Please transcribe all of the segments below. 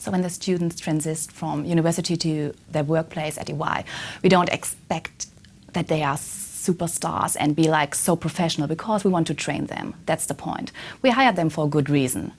So when the students transit from university to their workplace at EY, we don't expect that they are superstars and be like so professional because we want to train them. That's the point. We hired them for a good reason.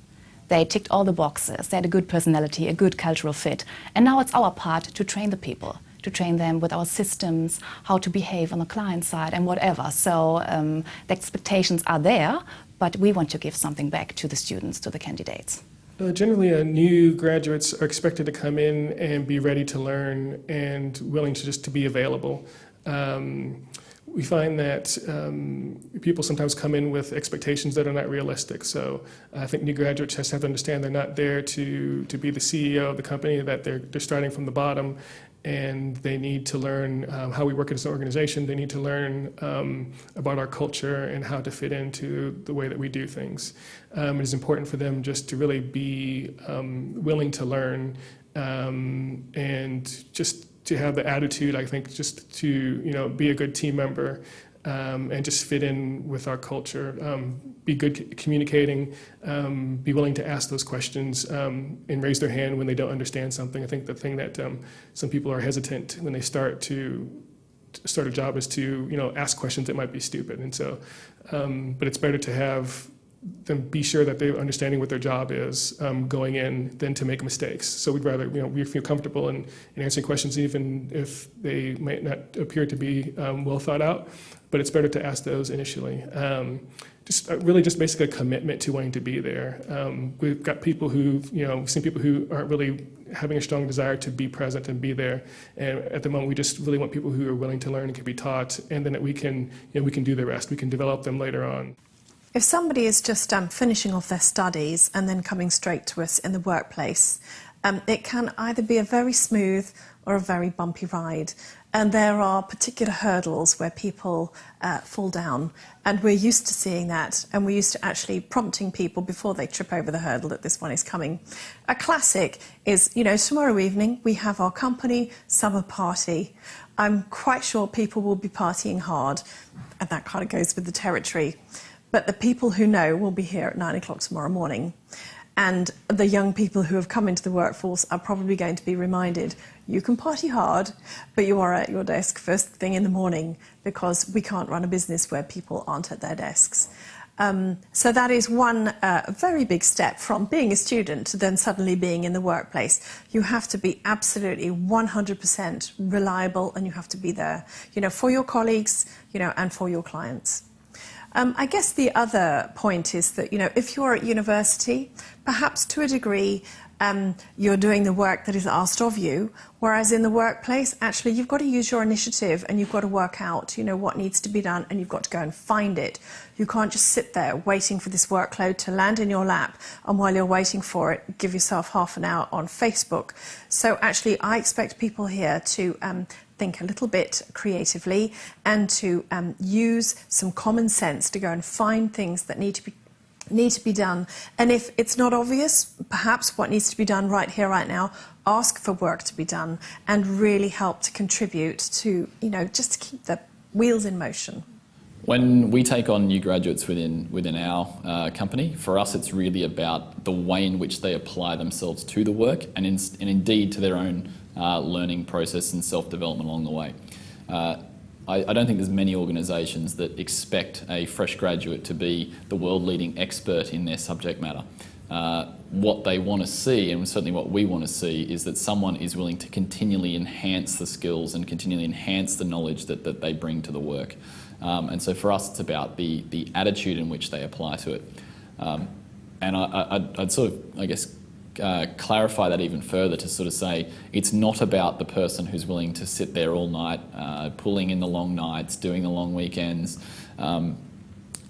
They ticked all the boxes. They had a good personality, a good cultural fit. And now it's our part to train the people, to train them with our systems, how to behave on the client side and whatever. So um, the expectations are there, but we want to give something back to the students, to the candidates. Uh, generally, uh, new graduates are expected to come in and be ready to learn and willing to just to be available. Um, we find that um, people sometimes come in with expectations that are not realistic. So I think new graduates just have to understand they're not there to, to be the CEO of the company, that they're, they're starting from the bottom and they need to learn um, how we work as an organization. They need to learn um, about our culture and how to fit into the way that we do things. Um, it is important for them just to really be um, willing to learn um, and just to have the attitude, I think, just to you know be a good team member um, and just fit in with our culture, um, be good communicating, um, be willing to ask those questions um, and raise their hand when they don't understand something. I think the thing that um, some people are hesitant when they start to start a job is to you know ask questions that might be stupid, and so, um, but it's better to have them be sure that they're understanding what their job is um, going in than to make mistakes. So we'd rather, you know, we feel comfortable in, in answering questions even if they might not appear to be um, well thought out, but it's better to ask those initially. Um, just uh, really just basically a commitment to wanting to be there. Um, we've got people who, you know, we've seen people who aren't really having a strong desire to be present and be there. And at the moment, we just really want people who are willing to learn and can be taught, and then that we can, you know, we can do the rest. We can develop them later on. If somebody is just um, finishing off their studies and then coming straight to us in the workplace, um, it can either be a very smooth or a very bumpy ride. And there are particular hurdles where people uh, fall down. And we're used to seeing that. And we're used to actually prompting people before they trip over the hurdle that this one is coming. A classic is, you know, tomorrow evening we have our company summer party. I'm quite sure people will be partying hard. And that kind of goes with the territory. But the people who know will be here at nine o'clock tomorrow morning. And the young people who have come into the workforce are probably going to be reminded you can party hard, but you are at your desk first thing in the morning because we can't run a business where people aren't at their desks. Um, so that is one uh, very big step from being a student to then suddenly being in the workplace. You have to be absolutely 100% reliable and you have to be there, you know, for your colleagues, you know, and for your clients. Um, I guess the other point is that, you know, if you're at university, perhaps to a degree, um, you're doing the work that is asked of you, whereas in the workplace, actually, you've got to use your initiative and you've got to work out, you know, what needs to be done and you've got to go and find it. You can't just sit there waiting for this workload to land in your lap and while you're waiting for it, give yourself half an hour on Facebook. So actually, I expect people here to um, think a little bit creatively and to um, use some common sense to go and find things that need to be need to be done. And if it's not obvious, perhaps what needs to be done right here, right now, ask for work to be done and really help to contribute to, you know, just to keep the wheels in motion. When we take on new graduates within, within our uh, company, for us it's really about the way in which they apply themselves to the work and, in, and indeed to their own uh, learning process and self-development along the way. Uh, I, I, don't think there's many organisations that expect a fresh graduate to be the world-leading expert in their subject matter. Uh, what they want to see, and certainly what we want to see, is that someone is willing to continually enhance the skills and continually enhance the knowledge that, that they bring to the work. Um, and so for us, it's about the, the attitude in which they apply to it. Um, and I, would sort of, I guess, uh, clarify that even further to sort of say it's not about the person who's willing to sit there all night, uh, pulling in the long nights, doing the long weekends. Um,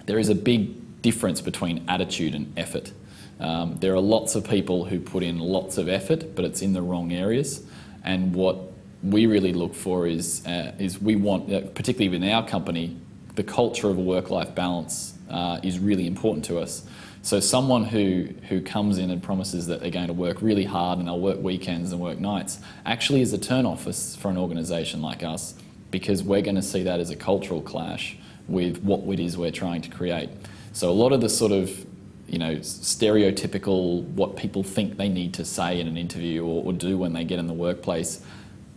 there is a big difference between attitude and effort. Um, there are lots of people who put in lots of effort, but it's in the wrong areas. And what we really look for is, uh, is we want, uh, particularly within our company, the culture of a work-life balance uh, is really important to us. So someone who, who comes in and promises that they're going to work really hard and they'll work weekends and work nights actually is a turn-off for an organisation like us because we're going to see that as a cultural clash with what it is we're trying to create. So a lot of the sort of you know, stereotypical what people think they need to say in an interview or, or do when they get in the workplace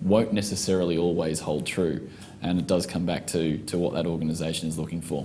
won't necessarily always hold true. And it does come back to, to what that organisation is looking for.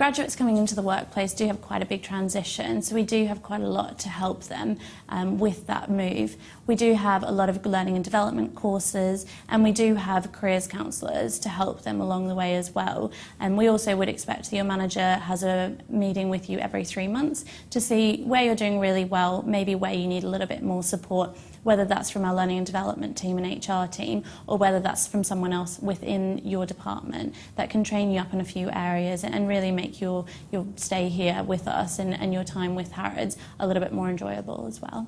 Graduates coming into the workplace do have quite a big transition, so we do have quite a lot to help them um, with that move. We do have a lot of learning and development courses, and we do have careers counsellors to help them along the way as well. And we also would expect that your manager has a meeting with you every three months to see where you're doing really well, maybe where you need a little bit more support, whether that's from our learning and development team and HR team, or whether that's from someone else within your department that can train you up in a few areas and really make make your, your stay here with us and, and your time with Harrods a little bit more enjoyable as well.